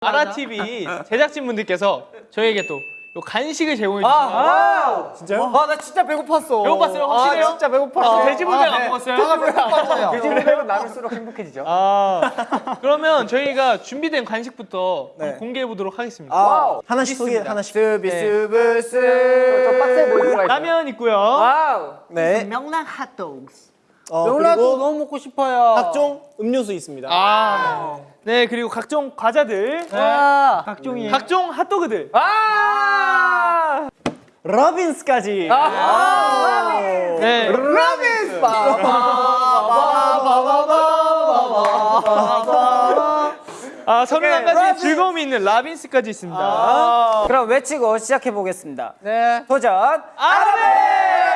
아라TV 제작진분들께서 저희에게 또 요 간식을 제공해 아, 주셨습니다. 진짜요? 아, 나 진짜 배고팠어. 배고팠어요? 확실해요? 아, 진짜 배고팠어. 아, 돼지불백 안 먹었어요? 배고팠어요. 돼지불백은 나눌수록 행복해지죠. 아, 그러면 저희가 준비된 간식부터 네. 공개해 보도록 하겠습니다. 아, 하나씩 소개 하나씩. 스비스브스. 좀 빡세 보이는 거 라면 있고요. wow. 네. 명랑 핫도그. 어, 명란도 너무 먹고 싶어요. 각종 음료수 있습니다. 아, 네 그리고 각종 과자들, 와. 각종이. 각종 핫도그들. 아. 러빈스까지. 네. 라미스. 아 서른 한 가지 즐거움이 있는 라빈스까지 있습니다. 그럼 외치고 시작해 보겠습니다. 네. 도전. 아라베!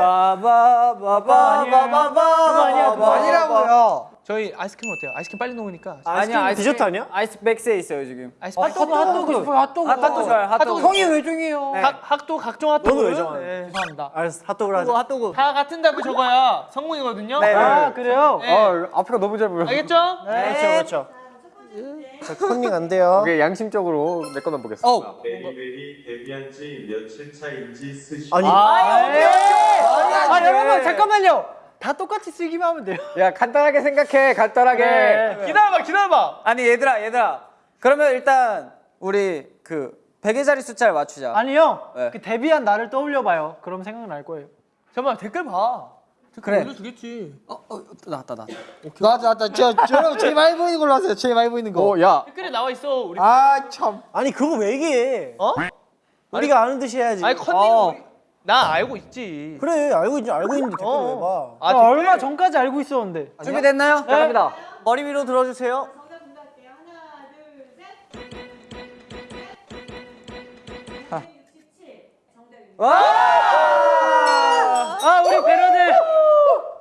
바바바바바바바바 아니라고요. 저희 아이스크림 어때요? 아이스크림 빨리 녹으니까. 아이스크림 디저트 아니야? 아이스 백스에 있어요 지금. 아이스크림 핫도그 핫도그 싶어요. 핫도그. 핫도그 좋아요. 핫도그. 형이 외종이에요. 학, 학도 각종 핫도그. 너는 왜 정하는 네. 죄송합니다. 알았어, 핫도그를 하자. 핫도그. 다 같은 답을 적어야 성공이거든요. 네. 아 그래요? 네. 어, 앞으로 너무 잘 보여. 알겠죠? 그렇죠, 그렇죠. 자, 컨닝 안 돼요. 이게 양심적으로 내 거만 보겠습니다. 어. 베리베리 데뷔한 지 며칠 차인지 쓰시 아니, 아 여러분 잠깐만요. 다 똑같이 쓰기만 하면 돼요. 야, 간단하게 생각해. 간단하게. 네. 기다려봐, 기다려봐. 아니 얘들아 얘들아. 그러면 일단 우리 그 베개 자리 숫자를 맞추자. 아니 형, 네. 그 데뷔한 나를 떠올려봐요. 그럼 생각날 거예요. 잠깐만 댓글 봐. 댓글 그래. 올려주겠지. 어, 어, 나왔다 나. 나왔다 나왔다 저, 저 여러분 제일 많이 보이는 걸로 하세요 제일 많이 보이는 거 어, 야. 댓글에 나와 있어. 우리. 아 참 아니 그거 왜 얘기해? 어? 우리가 아는 듯이 해야지. 아니 컨닝. 어. 나 알고 있지. 그래, 알고 있지, 알고 있는데 댓글 왜 봐? 아, 아? 얼마 전까지 알고 있었는데. 준비됐나요? 네. 갑니다. 머리 위로 들어주세요. 하나, 둘, 셋. 아. 67 정답입니다. 아 우리 배러들,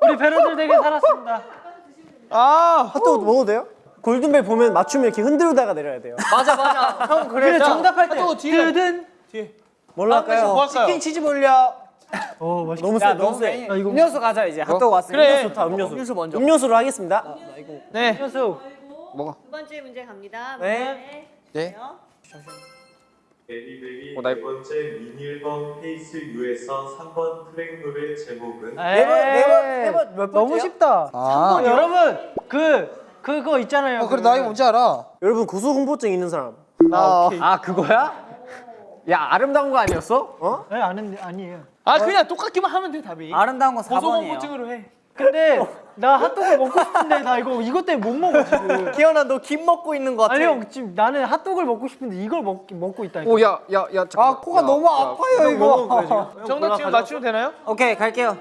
우리 배러들 되게 살았습니다. 아, 핫도그 먹어도 돼요? 골든벨 보면 맞추면 이렇게 흔들다가 내려야 돼요. 맞아 맞아. 형 그래 정답할 때또 뒤에. 뜨든. 뭘로 뭐 할까요? 할까요? 치킨 치즈 볼려. 어 맛있. 너무 세, 너무 세. 아, 이거 음료수 가자 이제. 핫도그 왔으니까. 그래. 음료수 다 음료수. 음료수 먼저. 음료수로 하겠습니다. 네. 현수. 걸고 두 번째 문제 갑니다. 네. 네. 베리베리 어, 나 네 번째 미니앨범 FACE YOU에서 3번 트랙 노래 제목은 네번네번네번 너무 쉽다. 아 여러분 그 그거 있잖아요. 어, 그래 나 이거 뭔지 알아 여러분 고소 공포증 있는 사람. 나 아, 그거야? 야, 아름다운 거 아니었어? 네 아는 아니에요. 아 그냥 똑같기만 하면 돼 답이. 아름다운 거 4번이에요. 고소공포증으로 해. 근데 나 핫도그 먹고 싶은데 나 이거 이것 때문에 못 먹어 지금. 기현아 너 김 먹고 있는 거 같아. 아니 형 지금 나는 핫도그를 먹고 싶은데 이걸 먹 먹고 있다니까. 오, 야, 야, 야. 아 코가 너무 아파요 이거 정답 지금 맞추면 되나요? 오케이 갈게요.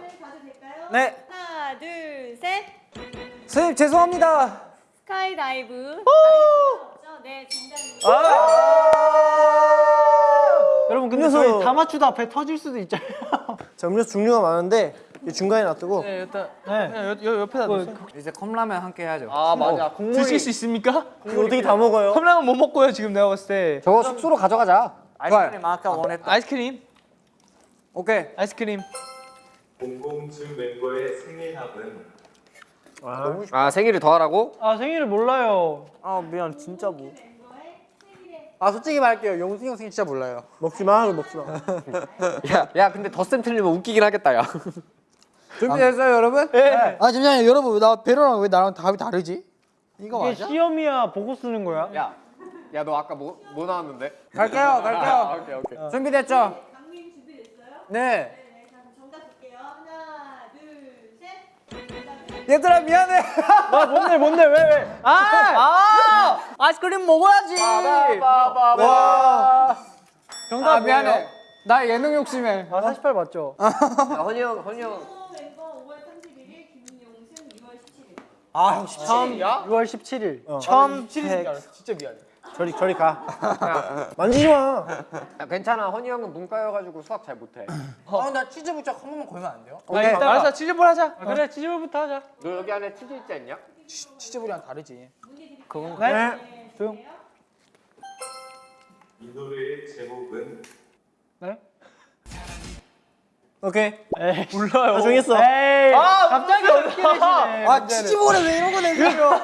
네. 하나, 둘, 셋. 선생님 죄송합니다. Skydive. 없죠? 네, 정답입니다. 여러분 근데 음료수. 저희 다 맞추다 배 터질 수도 있잖아요. 자, 음료수 종류가 많은데 이 중간에 놔두고 네, 일단 네. 그냥 여, 여, 옆에다 놓으세요. 이제 컵라면 함께 해야죠. 아, 맞아. 국물이 드실 수 있습니까? 이거 어떻게 다 먹어요? 컵라면 못 먹고요 지금 내가 봤을 때. 저거 숙소로 가져가자. 아이스크림 아까 원했던. 아이스크림, 오케이. 아이스크림. 공공주 멤버의 생일합은 아, 생일을 더 하라고? 아 생일을 몰라요. 아 미안 진짜 뭐. 아 솔직히 말할게요 용승 형 생일 진짜 몰라요 먹지 마, 그거 먹지 마. 야, 야, 근데 덧셈 틀리면 웃기긴 하겠다, 야. 준비됐어요 여러분? 네. 아 잠시만요 여러분 나 베로랑 왜 나랑 답이 다르지? 이거 이게 맞아? 시험이야 보고 쓰는 거야. 야, 야, 너 아까 뭐, 뭐 나왔는데? 갈게요 갈게요. 아, 오케이, 오케이. 준비됐죠? 강민 준비됐어요? 네. 네, 자, 그럼 정답 볼게요. 하나, 둘, 셋. 정답은 얘들아 미안해. 아 뭔데 뭔데 왜 왜? 아, 아 아이스크림 먹어야지. 와. 정답 아 미안해. 나 예능 욕심해. 아 48 맞죠? 야, 헌이 형, 헌이 형. 또 멤버 5월 31일, 김용승 2월 17일. 아형 처음 6월 17일. 처음 진짜 미안해. 저리, 저리 가. 만지지 마. 야, 괜찮아. 헌이 형은 문과여가지고 수학 잘 못해. 아나 치즈 부착 한 번만 걸면 안 돼요? 아, 이따 알았어 치즈볼 하자. 아, 그래 치즈볼부터 하자. 너 여기 안에 치즈 있지 않냐? 치 즈볼이랑 다르지 네. 조용. 이 노래의 제목은 네? 오케이. 몰라요. 다 정했어. 에이 아, 갑자기 어렵게 되시네 아 치즈볼에 왜 이런 거 내세요?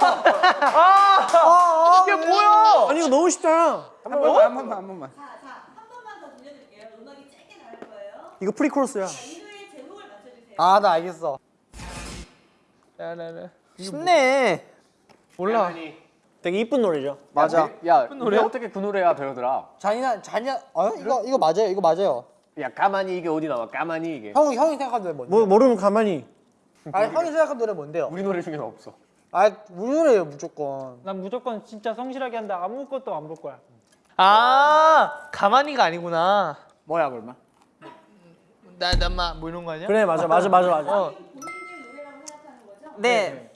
이게 뭐야? 아니 이거 너무 쉽잖아. 한 번만 한 번만 한 번만. 자, 자, 한 번만 더 들려드릴게요. 음악이 짧게 나갈 거예요. 이거 프리코러스야. 자, 이 노래의 제목을 맞춰주세요. 아 나 알겠어. 쉽네. 몰라. 되게 이쁜 노래죠. 맞아. 야, 노래? 노래 어떻게 그 노래야, 배우들아? 잔인한 잔인한. 어 이거 이거 맞아요. 이거 맞아요. 야, 가만히 이게 어디 나와? 가만히 이게. 형 형이 생각한 노래 뭔데? 뭐 모르면 가만히. 아 형이 생각한 노래 뭔데요? 우리 노래 중에는 없어. 아 우리 노래예요 무조건. 난 무조건 진짜 성실하게 한다 아무것도 안 볼 거야 아, 가만히가 아니구나. 뭐야 그러면? 나나마 뭐 이런 거 아니야? 그래 맞아 맞아 맞아 맞아. 어. 생각하는 거죠? 네,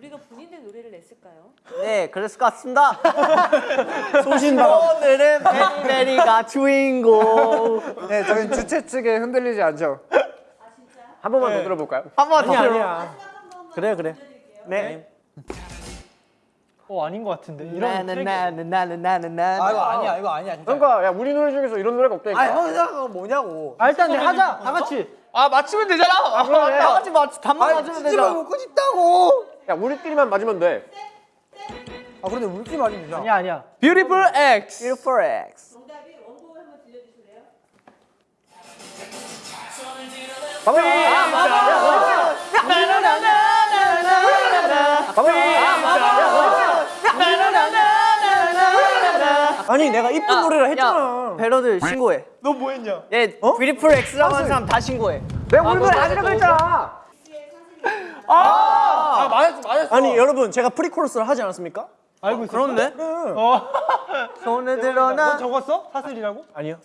우리가 본인들 노래를 냈을까요? 네, 그랬을 것 같습니다. 소신방. 오늘은 베리베리가 주인공. 네 저희 주최 측에 흔들리지 않죠. 아, 진짜? 한 번만 더 들어볼까요? 한 번만 더 들어. 그래 그래. 들려드릴게요. 네. 어 아닌 것 같은데 이런 나나나나나나나. 아 이거 아니야 이거 아니야 진짜. 그러니까 야 우리 노래 중에서 이런 노래가 없다니까. 아 형이 생각한 건 뭐냐고. 아 일단 내 하자 다 같이 아, 맞추면 되잖아. 아, 그래. 다 같이 맞 단만 아 맞으면 치즈볼 되잖아. 먹고 싶다고. 야 우리끼리만 맞으면 돼. 아 그런데 우리끼리 맞으면 되잖아. 아니야 아니야 Beautiful X. Beautiful X. 정답이 원곡을 한번 들려주실래요? 아니 내가 이쁜 노래라 했잖아. 배러들 신고해. 너 뭐 했냐? 얘 뷰티풀 X라고 하는 사람 다 신고해. 내가 우리 노래 아니라고 했잖아. 아 맞았어. 아니 여러분 제가 프리코러스를 하지 않았습니까? 알고 있어 그런데? 어 손을 너 들어나. 적었어 사슬이라고 아니요.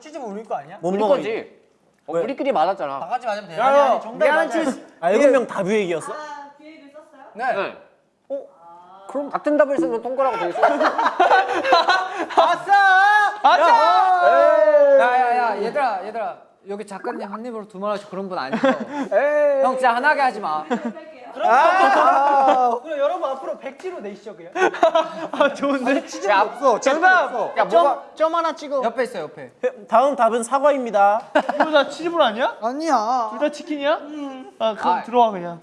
치즈볼 우리 거 아니야? 못 우리 먹어. 거지. 어, 우리끼리 맞았잖아. 다 같이 맞으면 돼요. 아니 아니 정답 맞아 치. 아 일곱 명다 뷰액이었어? 아, 기획을 썼어요? 네. 네. 어? 그럼 같은 답을 쓰면 통과라고 돼 있어. 야야야 얘들아 얘들아 여기 작가님 한 입으로 두 말 하시 그런 분 아니죠? 형 진짜 하나게 하지 마. 그럼 여러분 앞으로 백지로 내시죠 그냥 아, 좋은데? 야, 없어. 정답. 야 뭐가 점 하나 찍어 옆에 있어 옆에. 다음 답은 사과입니다. 이거 다 치즈볼 아니야? 아니야. 둘 다 치킨이야? 아, 그럼 아. 들어와 그냥.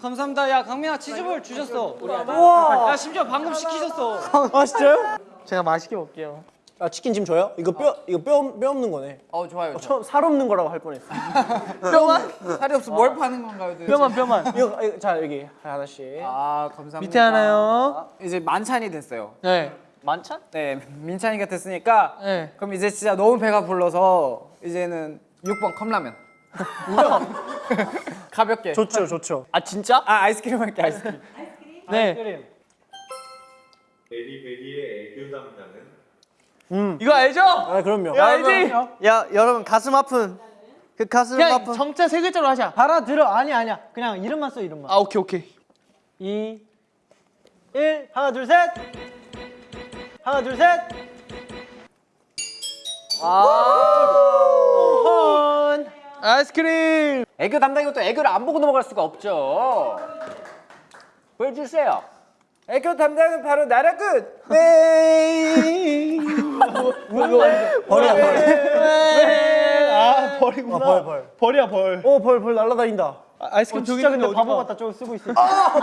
감사합니다. 야 강민아 치즈볼 주셨어. 우와. 야 심지어 방금 시키셨어. 아 진짜요? 제가 맛있게 먹게요. 아 치킨 지금 줘요? 이거 뼈 이거 뼈, 뼈 없는 거네. 어 좋아요. 어, 처음 살 없는 거라고 할 뻔했어. 뼈만? 살이 없어 뭘 파는 건가요? 도대체? 뼈만 뼈만. 이거, 이거 자 여기 하나씩. 아 감사합니다. 밑에 하나요. 이제 만찬이 됐어요. 네. 만찬? 네 민찬이가 됐으니까 네. 그럼 이제 진짜 너무 배가 불러서 이제는 6번 컵라면. 가볍게. 좋죠 좋죠. 아 진짜? 아 아이스크림 할게 아이스크림. 네. 그림 베리베리의 애교 담당은 이거 알죠? 아 그럼요. 이거 알지? 야 여러분 가슴 아픈 그 가슴 그냥 아픈 정자 세 글자로 하자. 알아 들어 아니 아니야 그냥 이름만 써 이름만 아 오케이 오케이. 2 1 하나 둘 셋 하나 둘 셋 아이스크림. 애교 담당이고 또 애교를 안 보고 넘어갈 수가 없죠. 보여주세요. 애교 담당은 바로 나라구. 버려 버려. 아 벌이구나. 아, 벌, 벌. 벌이야 벌. 오벌 벌 날라다닌다. 아, 아이스크림 어, 저기 진짜 근데 있는데 바보 어디가? 같다 저거 쓰고 있어 아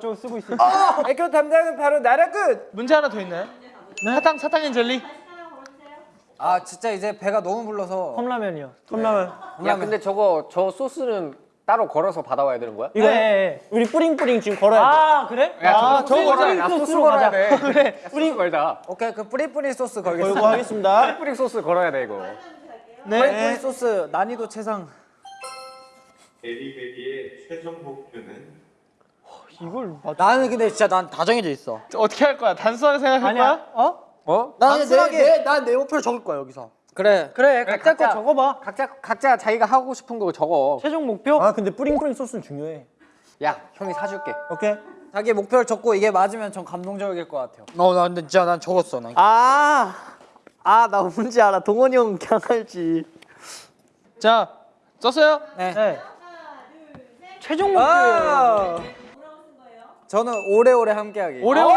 저거 쓰고 있어 애교 담당은 바로 나라구. 문제 하나 더 있나요? 사탕 사탕 and 젤리. 하나 걸어주세요. 아 진짜 이제 배가 너무 불러서. 컵라면이요 컵라면. 야 근데 저거 저 소스는 따로 걸어서 받아와야 되는 거야? 이거 네. 우리 뿌링뿌링 지금 걸어야 돼. 아 그래? 야 저거 걸어야. 나 소스로 소스 걸어야. 돼. 그래. 뿌리 걸다. 오케이 그 뿌리뿌리 소스 걸고 걸겠습니다. 하겠습니다. 뿌리 소스 걸어야 돼 이거. 뿌리뿌리 소스 난이도 최상. 베리베리의 최종 목표는 이걸 맞... 나는 근데 진짜 난 다 정해져 있어. 어떻게 할 거야? 단순하게 생각할 아니야 거야? 어? 어? 나는 내내난내 목표를 적을 거야 여기서. 그래. 그래 각자 거 각자. 적어봐 각자 각자 자기가 하고 싶은 거 적어. 최종 목표 아 근데 뿌링뿌링 소스는 중요해. 야 형이 사줄게. 오케이. 자기 목표를 적고 이게 맞으면 전 감동적일 것 같아요. 어나 근데 진짜 난 적었어. 난. 아, 아, 나 뭔지 알아. 동원이 형 그냥 알지. 자 썼어요? 네 하나, 둘, 셋. 최종 목표예요 아, 뭐라고 쓴 거예요? 저는 오래오래 함께하기. 오래오래.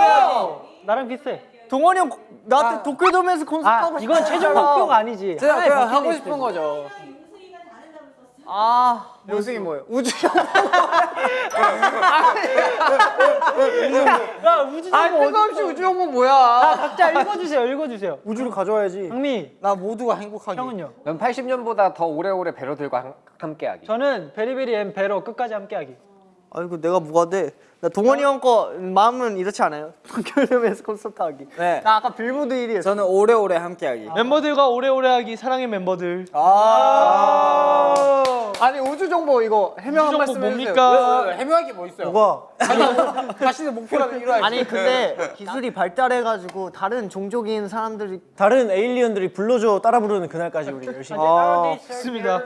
나랑 비슷해 동원이 형 나한테 도쿄돔에서 콘서트 아 하고 이건 최종 목표가 아니지. 제가 그냥 하고. 싶은 거죠. 답을 썼어. 아 용승이 뭐예요? 우주 야 우주 아 뜬금없이 우주 형은 뭐야? 아 각자 읽어주세요. 읽어주세요. 우주를 가져와야지. 강미 나 모두가 행복하게. 형은요? 넌 80년보다 더 오래오래 베러들과 함- 함께하기. 저는 베리베리 and 베러 끝까지 함께하기. 아이고 내가 뭐가 돼? 나 동원이 형 거 마음은 이렇지 않아요? 도쿄돔에서 콘서트 하기. 네. 나 아까 빌보드 1위 저는 오래오래 함께하기. 멤버들과 오래오래 하기 사랑의 멤버들. 아. 아 니 우주 정보 이거 해명 한 말씀 해주세요. 뭡니까? 왜, 왜, 해명할 게 뭐 있어요? 뭐가? 자신의 목표라면 이루어야지. 아니 근데 기술이 발달해가지고 다른 종족인 사람들이 다른 에일리언들이 불러줘 따라 부르는 그날까지 우리 열심히. 아 좋습니다.